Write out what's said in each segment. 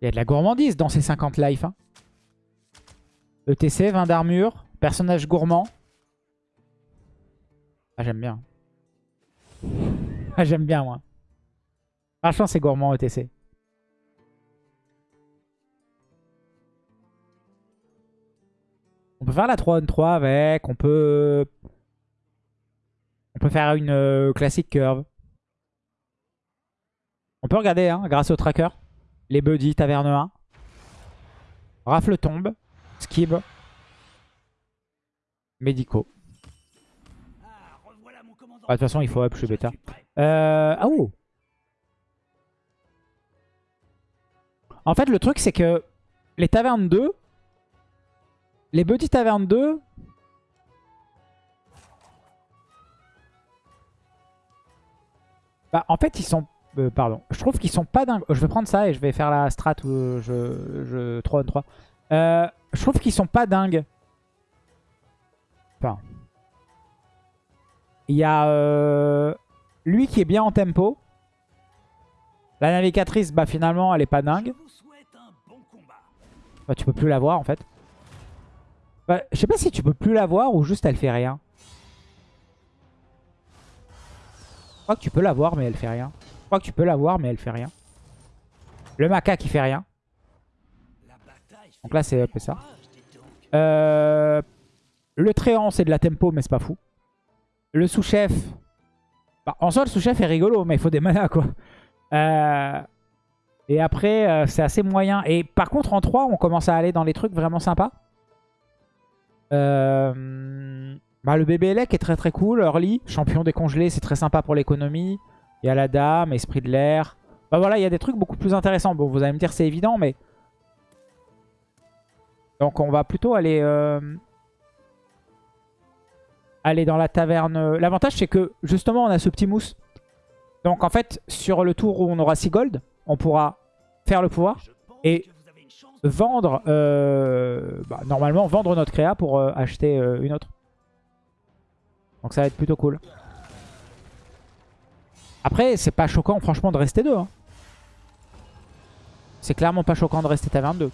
Il y a de la gourmandise dans ces 50 life. Hein. ETC, 20 d'armure, personnage gourmand. Ah, j'aime bien. Ah, j'aime bien, moi. Franchement, c'est gourmand ETC. On peut faire la 3 on 3 avec. On peut... On peut faire une euh, classique curve. On peut regarder, hein, grâce au tracker. Les buddies, taverne 1. Rafle tombe. Skib. Médicaux. Ah, de toute façon, il faut up, je suis bêta. Euh, ah oh En fait, le truc, c'est que les tavernes 2, les buddies tavernes 2, bah, en fait, ils sont euh, pardon. Je trouve qu'ils sont pas dingues. Je vais prendre ça et je vais faire la strat où je, je 3 on 3. Euh, je trouve qu'ils sont pas dingues. Enfin. Il y a euh, lui qui est bien en tempo. La navigatrice, bah finalement, elle est pas dingue. Bah, tu peux plus la voir en fait. Bah, je sais pas si tu peux plus la voir ou juste elle fait rien. Je crois que tu peux la voir mais elle fait rien crois que tu peux l'avoir, mais elle fait rien. Le maca qui fait rien. Donc là, c'est ça. Euh, le tréant, c'est de la tempo, mais c'est pas fou. Le sous-chef. Bah, en soi, le sous-chef est rigolo, mais il faut des manas, quoi. Euh, et après, euh, c'est assez moyen. Et par contre, en 3, on commence à aller dans les trucs vraiment sympas. Bah, le bébé Elec est très très cool. Early, champion décongelé, c'est très sympa pour l'économie. Il y a la dame, esprit de l'air. Bah voilà, il y a des trucs beaucoup plus intéressants. Bon, vous allez me dire c'est évident, mais... Donc on va plutôt aller... Euh, aller dans la taverne. L'avantage c'est que justement on a ce petit mousse. Donc en fait, sur le tour où on aura 6 gold, on pourra faire le pouvoir. Et vendre... Euh, bah, normalement, vendre notre créa pour euh, acheter une autre. Donc ça va être plutôt cool. Après, c'est pas choquant franchement de rester deux. Hein. C'est clairement pas choquant de rester taverne 2.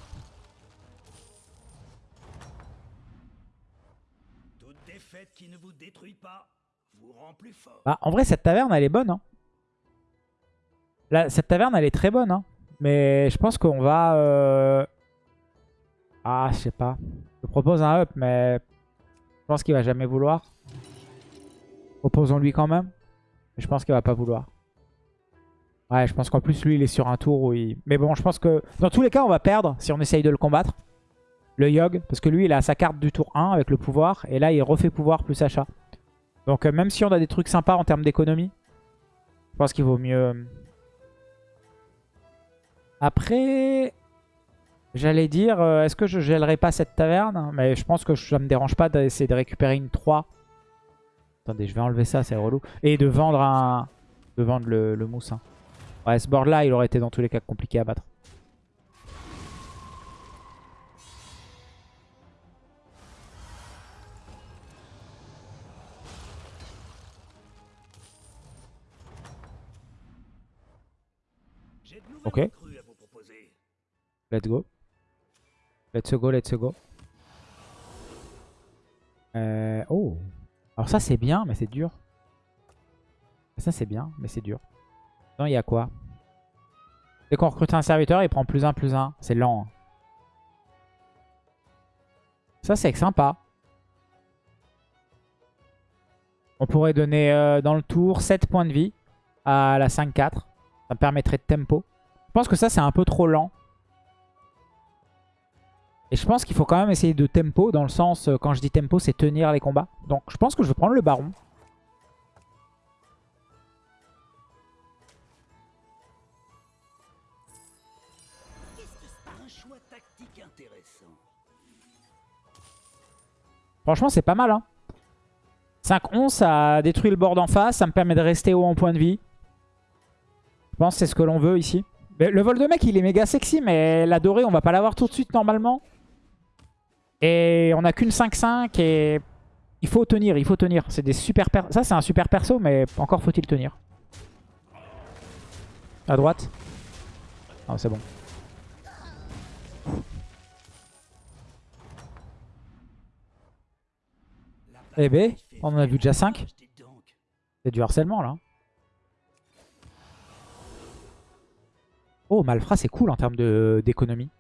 Bah, en vrai, cette taverne, elle est bonne. Hein. cette taverne, elle est très bonne. Hein. Mais je pense qu'on va... Euh, ah, je sais pas. Je propose un up, mais je pense qu'il va jamais vouloir. Proposons-lui quand même. Je pense qu'il va pas vouloir. Ouais, je pense qu'en plus, lui, il est sur un tour où il... Mais bon, je pense que dans tous les cas, on va perdre si on essaye de le combattre. Le Yogg. Parce que lui, il a sa carte du tour 1 avec le pouvoir. Et là, il refait pouvoir plus achat. Donc, euh, même si on a des trucs sympas en termes d'économie, je pense qu'il vaut mieux... Euh, après, j'allais dire, euh, est-ce que je gèlerai pas cette taverne? Mais je pense que ça me dérange pas d'essayer de récupérer une 3 Attendez, je vais enlever ça, c'est relou. Et de vendre un... De vendre le, le mousse. Hein. Ouais, ce board là, il aurait été dans tous les cas compliqué à battre. Ok. Let's go. Let's go, let's go. Euh... Oh alors ça c'est bien, mais c'est dur. Ça c'est bien, mais c'est dur. Non, il y a quoi? Dès qu'on recrute un serviteur, il prend plus un, plus un. C'est lent. Hein. Ça c'est sympa. On pourrait donner euh, dans le tour 7 points de vie à la 5-4. Ça me permettrait de tempo. Je pense que ça c'est un peu trop lent. Et je pense qu'il faut quand même essayer de tempo, dans le sens, euh, quand je dis tempo, c'est tenir les combats. Donc je pense que je vais prendre le baron. Franchement, c'est pas mal. Hein. 5-11, ça détruit le board en face. Ça me permet de rester haut en point de vie. Je pense que c'est ce que l'on veut ici. le vol de mec, il est méga sexy, mais la dorée, on va pas l'avoir tout de suite normalement. Et on a qu'une 5-5 et il faut tenir, il faut tenir. C'est des super. Ça, c'est un super perso, mais encore faut-il tenir. À droite. Ah, c'est bon. Eh ben, on en a vu déjà 5. C'est du harcèlement, là. Oh, Malfra, c'est cool en termes d'économie.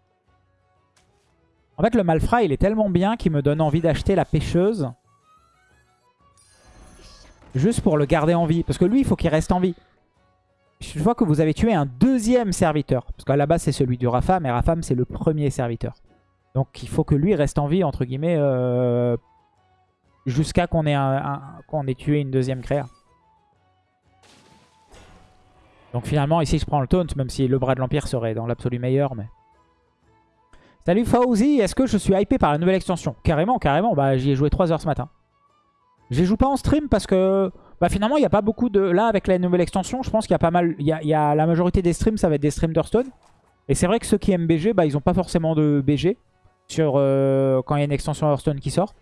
En fait, le Malfra, il est tellement bien qu'il me donne envie d'acheter la pêcheuse. Juste pour le garder en vie. Parce que lui, il faut qu'il reste en vie. Je vois que vous avez tué un deuxième serviteur. Parce qu'à la base, c'est celui du Rafam. Et Rafam, c'est le premier serviteur. Donc, il faut que lui reste en vie, entre guillemets, euh, jusqu'à qu'on ait, ait tué une deuxième créa. Donc finalement, ici, je prends le taunt, même si le bras de l'Empire serait dans l'absolu meilleur. Mais... Salut Fauzi, est-ce que je suis hypé par la nouvelle extension Carrément, carrément. Bah, J'y ai joué 3 heures ce matin. Je joue pas en stream parce que bah, finalement, il n'y a pas beaucoup de... Là, avec la nouvelle extension, je pense qu'il y a pas mal... Y a, La majorité des streams, ça va être des streams d'Hearthstone. Et c'est vrai que ceux qui aiment BG, bah, ils n'ont pas forcément de BG sur euh, quand il y a une extension Hearthstone qui sort.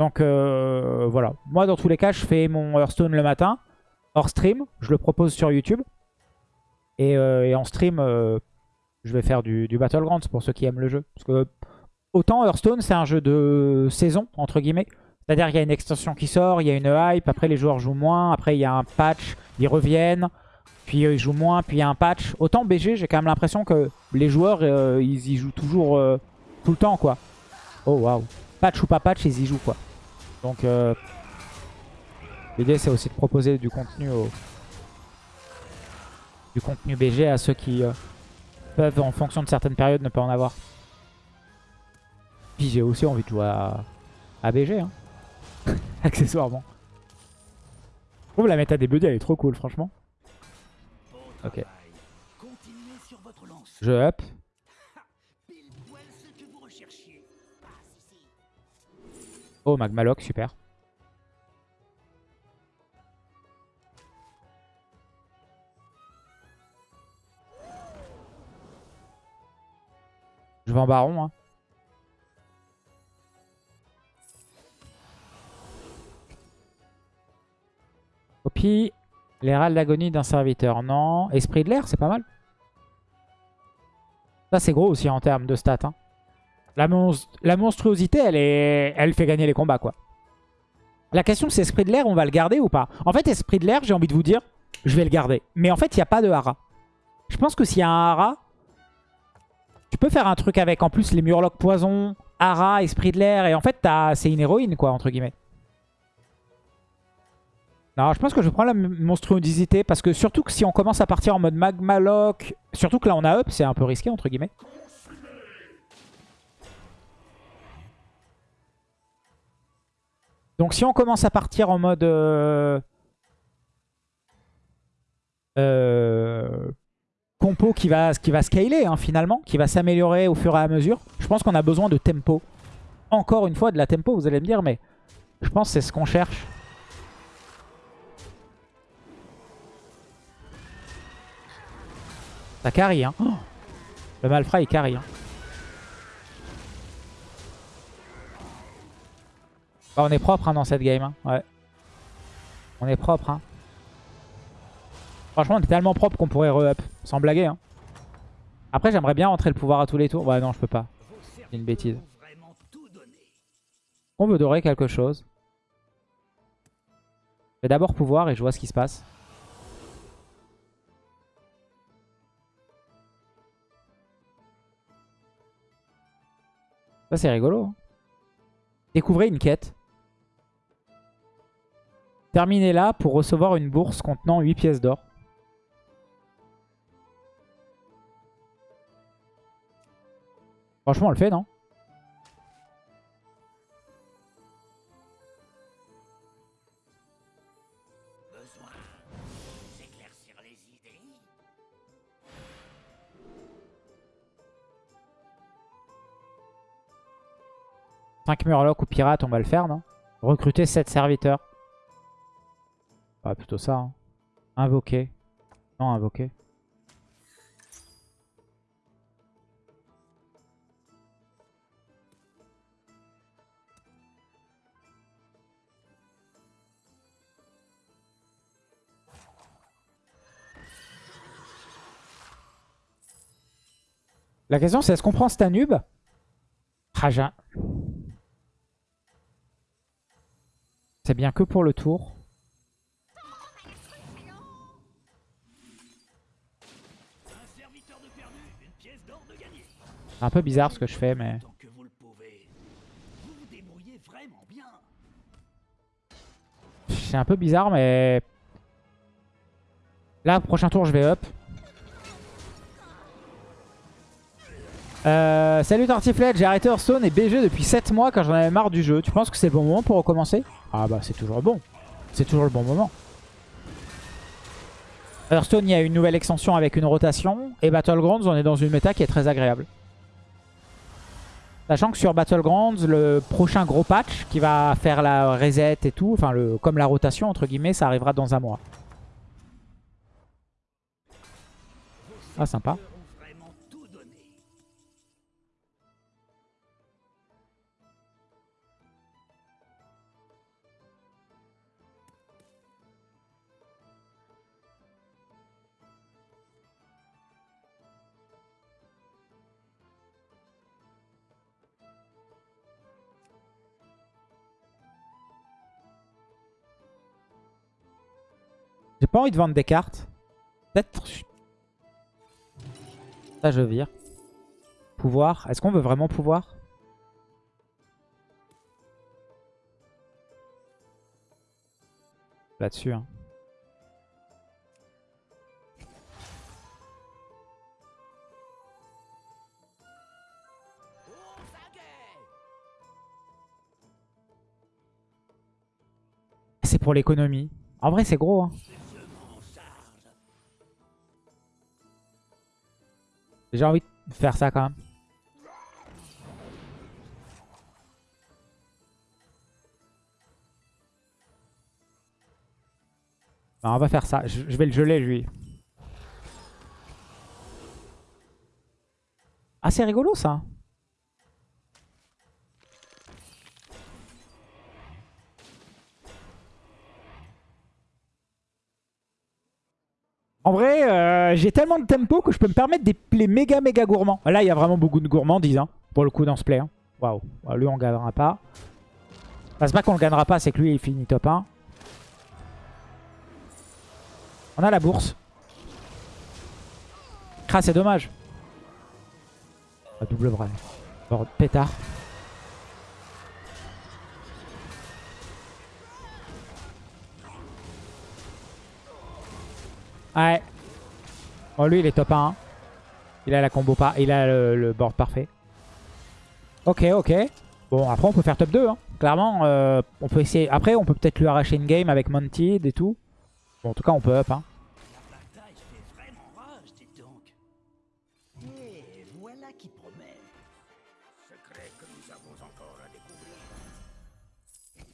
Donc euh, voilà. Moi, dans tous les cas, je fais mon Hearthstone le matin, hors stream. Je le propose sur YouTube. Euh, et, en stream, euh, je vais faire du, du Battlegrounds pour ceux qui aiment le jeu. Parce que autant Hearthstone, c'est un jeu de saison, entre guillemets. C'est-à-dire qu'il y a une extension qui sort, il y a une hype, après les joueurs jouent moins, après il y a un patch, ils reviennent, puis ils jouent moins, puis il y a un patch. Autant BG, j'ai quand même l'impression que les joueurs, euh, ils y jouent toujours tout le temps, quoi. Oh, waouh. Patch ou pas patch, ils y jouent, quoi. Donc, l'idée, c'est aussi de proposer du contenu aux, du contenu BG à ceux qui euh, peuvent, en fonction de certaines périodes, ne pas en avoir. Puis j'ai aussi envie de jouer à, BG, hein. accessoirement. Je trouve la méta des budgets, elle est trop cool, franchement. Ok. Je up. Oh, Magmalock, super. Je vais en baron. Hein. Copie. Râles d'agonie d'un serviteur. Non. Esprit de l'air, c'est pas mal. Ça, c'est gros aussi en termes de stats. Hein. La, monstruosité, elle, fait gagner les combats. La question, c'est Esprit de l'air, on va le garder ou pas? En fait, Esprit de l'air, j'ai envie de vous dire, je vais le garder. Mais en fait, il n'y a pas de hara. Je pense que s'il y a un hara, tu peux faire un truc avec en plus les Murlocs poison, Hara, Esprit de l'air. Et en fait, c'est une héroïne, quoi, entre guillemets. Non, je pense que je prends la monstruosité parce que surtout que si on commence à partir en mode Magma Lock, surtout que là on a up, c'est un peu risqué entre guillemets. Donc si on commence à partir en mode... Euh... Euh qui va, qui va scaler hein, finalement, qui va s'améliorer au fur et à mesure. Je pense qu'on a besoin de tempo. Encore une fois, de la tempo, vous allez me dire, mais je pense que c'est ce qu'on cherche. Ça carry, hein. Oh le Malfra, il carry. Hein. Bah, on est propre hein, dans cette game. Ouais. On est propre. Hein. Franchement, on est tellement propre qu'on pourrait re-up. Sans blaguer. Hein. Après, j'aimerais bien rentrer le pouvoir à tous les tours. Ouais, non, je peux pas. C'est une bêtise. On veut dorer quelque chose. Je vais d'abord pouvoir et je vois ce qui se passe. Ça, c'est rigolo. Hein. Découvrez une quête. Terminez là pour recevoir une bourse contenant 8 pièces d'or. Franchement, on le fait, non « 5 murlocs ou pirates, on va le faire, non? Recruter 7 serviteurs. Ah, plutôt ça. Hein. Invoquer. Non, invoquer. La question c'est est-ce qu'on prend Stanub? Raja. C'est bien que pour le tour. Un peu bizarre ce que je fais, mais... C'est un peu bizarre, mais... Là, prochain tour, je vais up. Euh, salut Tartiflette, j'ai arrêté Hearthstone et BG depuis 7 mois quand j'en avais marre du jeu. Tu penses que c'est le bon moment pour recommencer? Ah bah c'est toujours bon. C'est toujours le bon moment. Hearthstone, il y a une nouvelle extension avec une rotation. Et Battlegrounds, on est dans une méta qui est très agréable. Sachant que sur Battlegrounds, le prochain gros patch qui va faire la reset et tout, enfin le, comme la rotation entre guillemets, ça arrivera dans un mois. Ah sympa. Pas envie de vendre des cartes. Peut-être... Ça, je vire. Pouvoir. Est-ce qu'on veut vraiment pouvoir? Là-dessus. Hein. C'est pour l'économie. En vrai, c'est gros. Hein. J'ai envie de faire ça quand même. on va faire ça. Je, vais le geler, lui. Ah, c'est rigolo, ça. En vrai, euh, j'ai tellement de tempo que je peux me permettre des plays méga méga gourmands. Là, il y a vraiment beaucoup de gourmandises hein, pour le coup dans ce play. Hein. Waouh. Lui, on gagnera pas. c'est pas qu'on le gagnera pas, c'est que lui, il finit top 1. On a la bourse. Ah, c'est dommage. double bras. pétard. Ouais. Bon, lui, il est top 1. Il a la combo pas. Il a le, board parfait. Ok, ok. Bon, après, on peut faire top 2. Hein. Clairement, euh, on peut essayer. Après, on peut peut-être lui arracher une game avec Montid et tout. Bon, en tout cas, on peut up. Hein.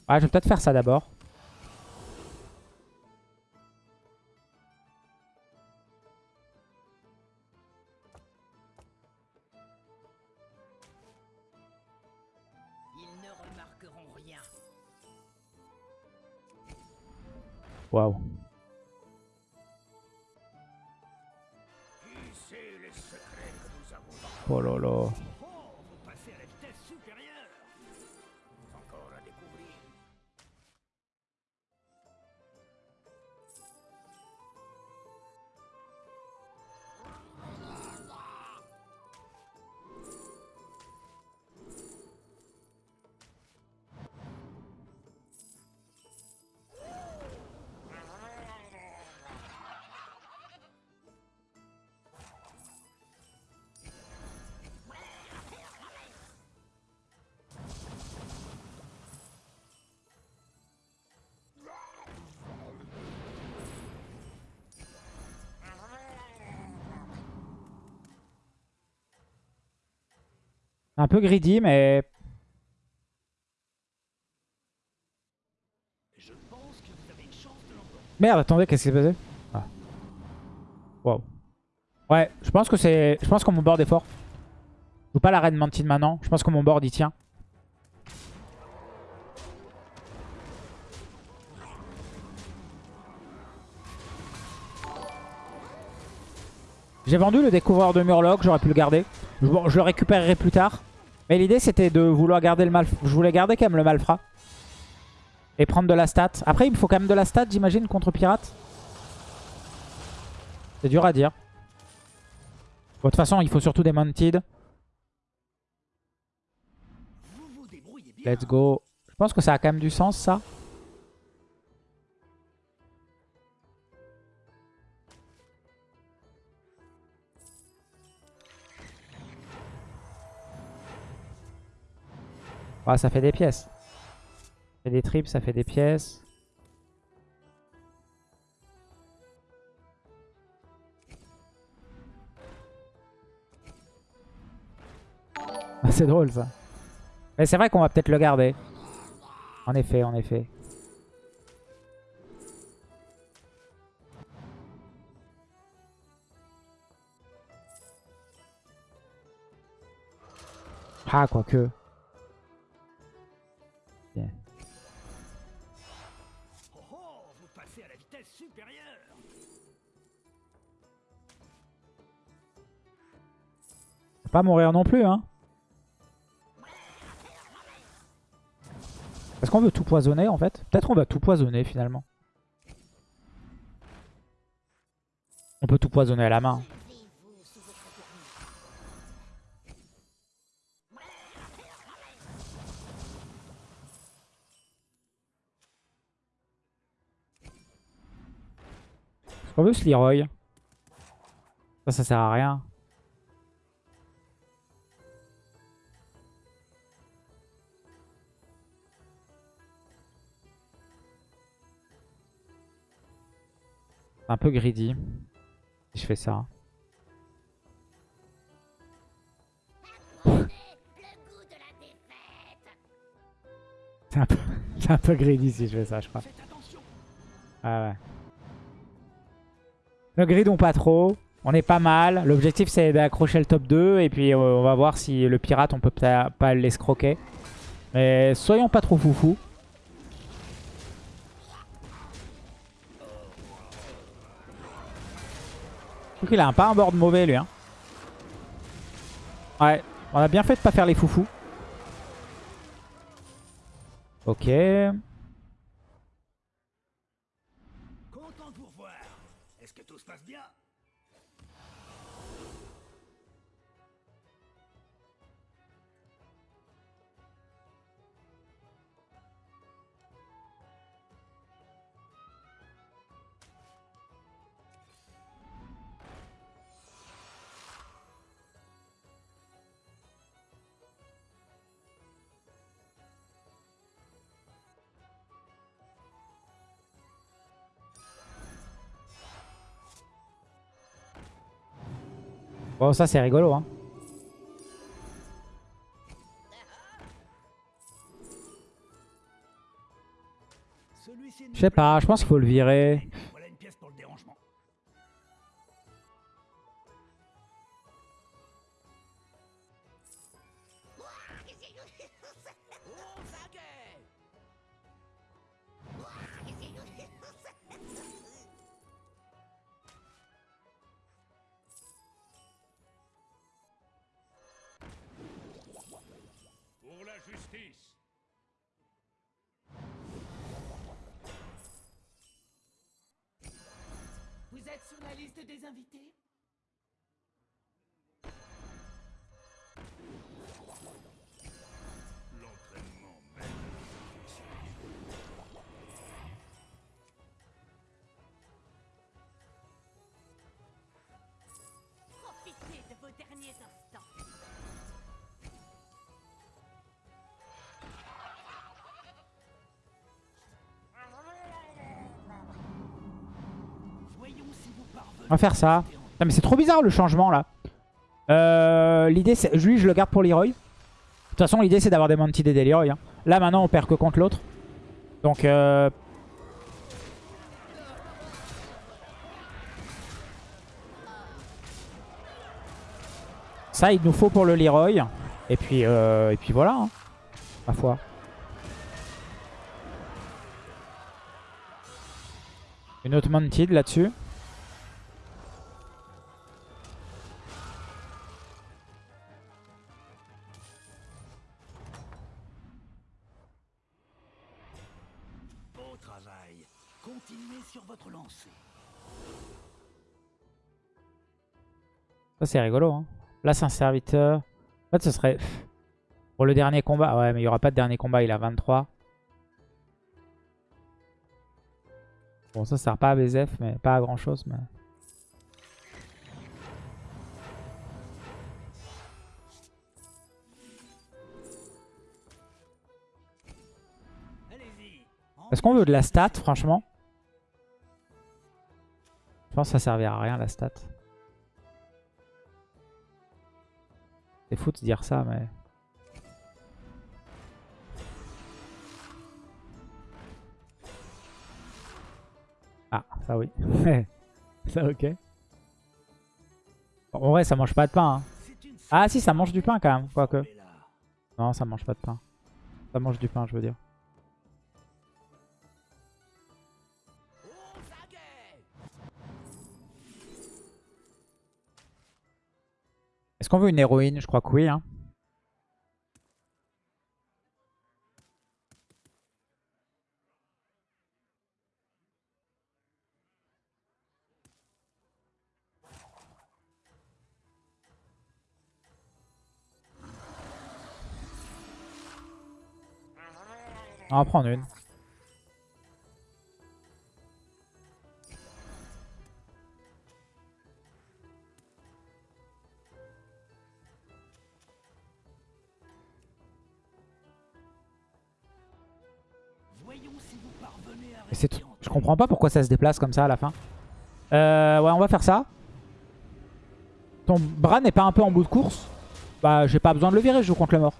Ouais, je vais peut-être faire ça d'abord. Wow. Porolo. Peu greedy, mais... Merde, attendez, qu'est-ce qui s'est passé? Ah. Wow. Ouais, je pense que c'est... Je pense que mon board est fort. Je joue pas la reine Mantine maintenant. Je pense que mon board, il tient. J'ai vendu le découvreur de Murloc, j'aurais pu le garder. Bon, je le récupérerai plus tard. Mais l'idée c'était de vouloir garder le mal. Je voulais garder quand même le malfrat. Et prendre de la stat. Après, il me faut quand même de la stat, j'imagine, contre pirate. C'est dur à dire. De toute façon, il faut surtout des mounted. Let's go. Je pense que ça a quand même du sens, ça. Ah, ça fait des pièces. Ça fait des trips, ça fait des pièces. C'est drôle ça. Mais c'est vrai qu'on va peut-être le garder. En effet, en effet. Ah, quoique. Oh, oh, vous passez à la vitesse supérieure. Faut Pas mourir non plus, hein. Est-ce qu'on veut tout poisonner, en fait? Peut-être qu'on va tout poisonner, finalement. On peut tout poisonner à la main. Est-ce qu'on veut ce Leroy Ça, ça sert à rien. C'est un peu greedy si je fais ça. C'est un, peu... c'est un peu greedy si je fais ça, je crois. Ah ouais. Ne gridons pas trop. On est pas mal. L'objectif c'est d'accrocher le top 2. Et puis euh, on va voir si le pirate on peut pas l'escroquer. Mais soyons pas trop foufou. Qu'il a un pas un board mauvais lui. Hein. Ouais. On a bien fait de pas faire les foufous. Ok. Bon ça c'est rigolo hein. Je sais pas, je pense qu'il faut le virer. La liste des invités On va faire ça. Putain, mais c'est trop bizarre le changement là. Euh, l'idée c'est... Lui je le garde pour Leroy. De toute façon l'idée c'est d'avoir des Mounted et des Leroy. hein. Là maintenant on perd que contre l'autre. Donc euh... Ça il nous faut pour le Leroy. Et puis, euh... et puis voilà. Hein. Ma foi. Une autre Mounted là-dessus. C'est rigolo. Hein. Là, c'est un serviteur. En fait, ce serait... Pour le dernier combat. Ouais, mais il n'y aura pas de dernier combat. Il a 23. Bon, ça sert pas à BZF, mais pas à grand chose. Mais... Est-ce qu'on veut de la stat, franchement? Je pense que ça servira à rien, la stat. C'est fou de dire ça, mais... Ah, ça oui. ça ok. En vrai, ça mange pas de pain. hein. Ah si, ça mange du pain quand même, quoique. Non, ça mange pas de pain. Ça mange du pain, je veux dire. Qu'on veut une héroïne? Je crois que oui. Hein. On va en prendre une. Pas pourquoi ça se déplace comme ça à la fin. Euh, ouais, on va faire ça. Ton bras n'est pas un peu en bout de course Bah, j'ai pas besoin de le virer, je joue contre le mort.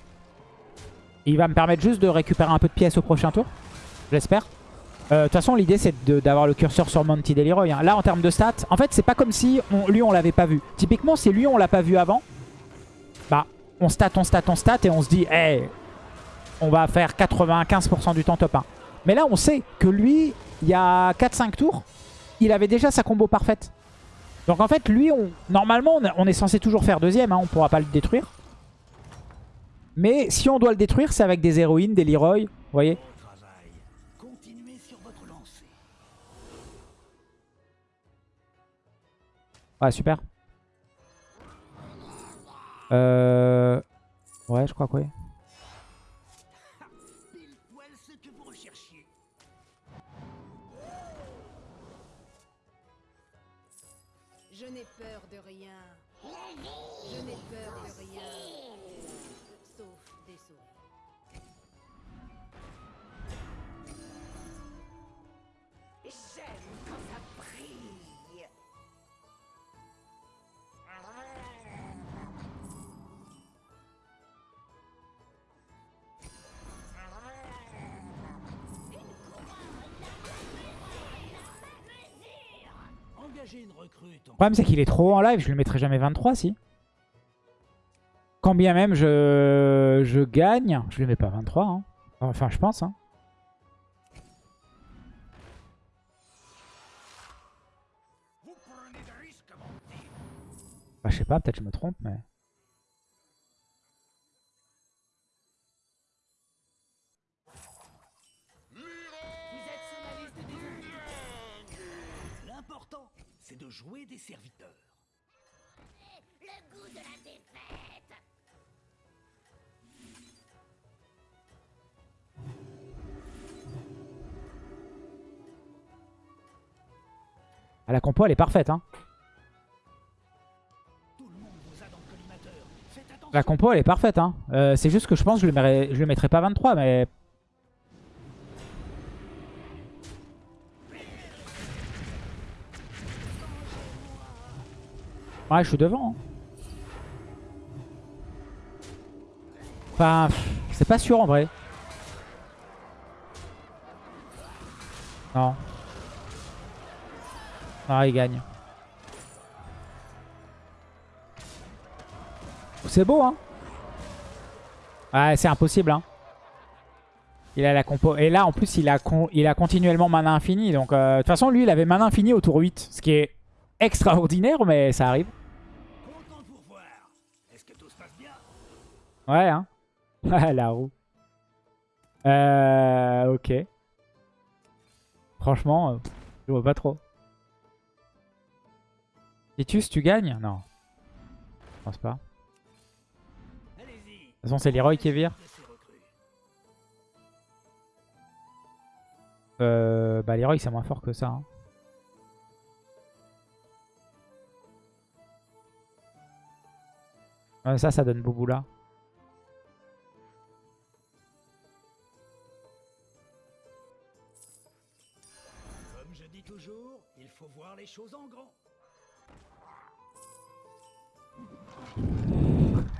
Il va me permettre juste de récupérer un peu de pièces au prochain tour. J'espère. Euh, De toute façon, l'idée, c'est d'avoir le curseur sur Monty Deliroy. hein. Là, en termes de stats, en fait, c'est pas comme si on- lui, on l'avait pas vu. Typiquement, si lui, on l'a pas vu avant, bah, on stat, on stat, on stat, et on se dit, hey, on va faire 95% du temps top 1. Mais là, on sait que lui, il y a 4-5 tours, il avait déjà sa combo parfaite. Donc en fait, lui, normalement, on est- censé toujours faire deuxième. Hein, on pourra pas le détruire. Mais si on doit le détruire, c'est avec des héroïnes, des Leroy. Vous voyez. Ouais, super. Euh... Ouais, je crois que oui. Le problème, c'est qu'il est trop en live. Je le mettrai jamais 23, si. Quand bien même je, je gagne, je le mets pas 23. hein. Enfin, je pense. Hein. Bah, je sais pas, peut-être je me trompe, mais... serviteurs. Le goût de la défaite. Ah, la compo, elle est parfaite. Hein. La compo, elle est parfaite. Hein. Euh, c'est juste que je pense que je le, mettrais, je le mettrai pas 23, mais... Ouais, je suis devant. Enfin, c'est pas sûr en vrai. Non. Ah, il gagne. C'est beau, hein Ouais, c'est impossible, hein. Il a la compo. Et là, en plus, il a, il a continuellement mana infini. Donc, euh, de toute façon, lui, il avait mana infini au tour 8. Ce qui est extraordinaire, mais ça arrive. Ouais, hein. la roue. Euh, ok. Franchement, euh, je vois pas trop. Titus, tu gagnes? Non. Je pense pas. De toute façon, c'est Leroy qui vire. ces recrues. Euh, bah, Leroy, c'est moins fort que ça. hein. Ouais, ça, ça donne Bouboula.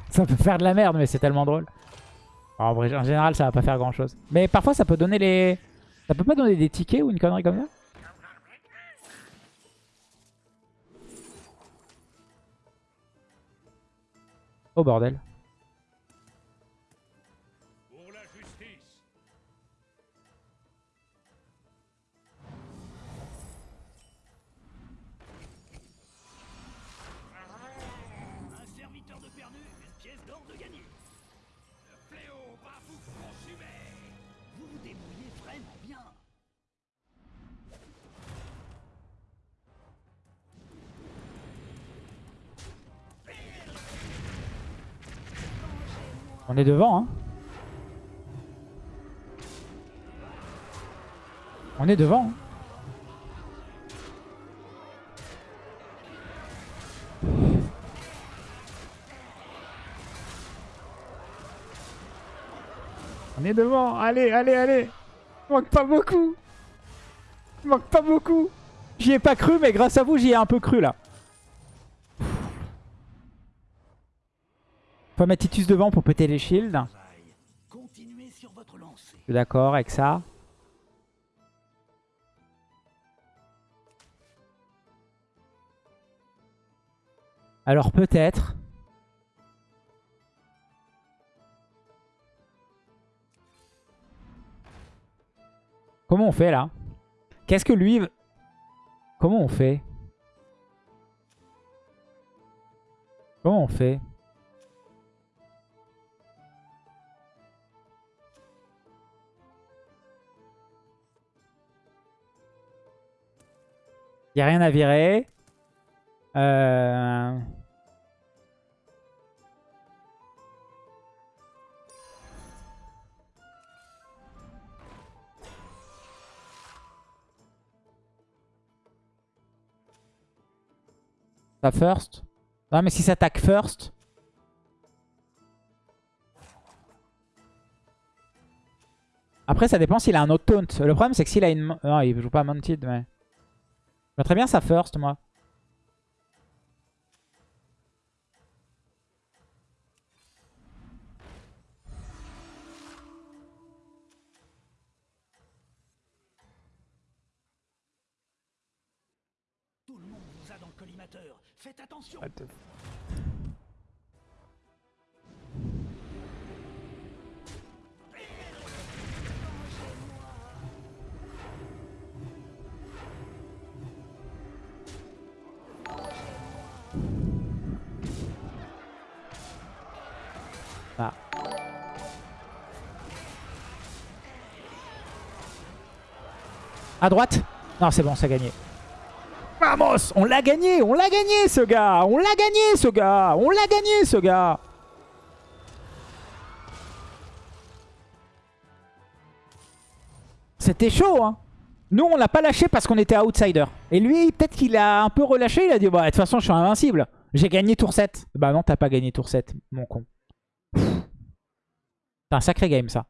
Ça peut faire de la merde, mais c'est tellement drôle. En en général, ça va pas faire grand chose. Mais parfois, ça peut donner les... Ça peut pas donner des tickets ou une connerie comme ça Oh bordel. On est devant, hein. On est devant. hein. On est devant. Allez, allez, allez. Il manque pas beaucoup. Il manque pas beaucoup. J'y ai pas cru, mais grâce à vous, j'y ai un peu cru là. Faut mettre Titus devant pour péter les shields. D'accord avec ça. Alors peut-être... Comment on fait là? Qu'est-ce que lui... Comment on fait? Comment on fait? Il n'y a rien à virer. Euh... Ça first? Non mais si ça attaque first... Après ça dépend s'il a un autre taunt. Le problème c'est que s'il a une... Non il joue pas mounted mais... Très bien ça first moi. Tout le monde vous a dans le collimateur. Faites attention. À droite Non, c'est bon, ça a gagné. Vamos On l'a gagné On l'a gagné, ce gars On l'a gagné, ce gars On l'a gagné, ce gars C'était chaud, hein Nous, on l'a pas lâché parce qu'on était outsider. Et lui, peut-être qu'il a un peu relâché. Il a dit, bah, de toute façon, je suis invincible. J'ai gagné tour 7. Bah non, t'as pas gagné tour 7, mon con. C'est un sacré game, ça.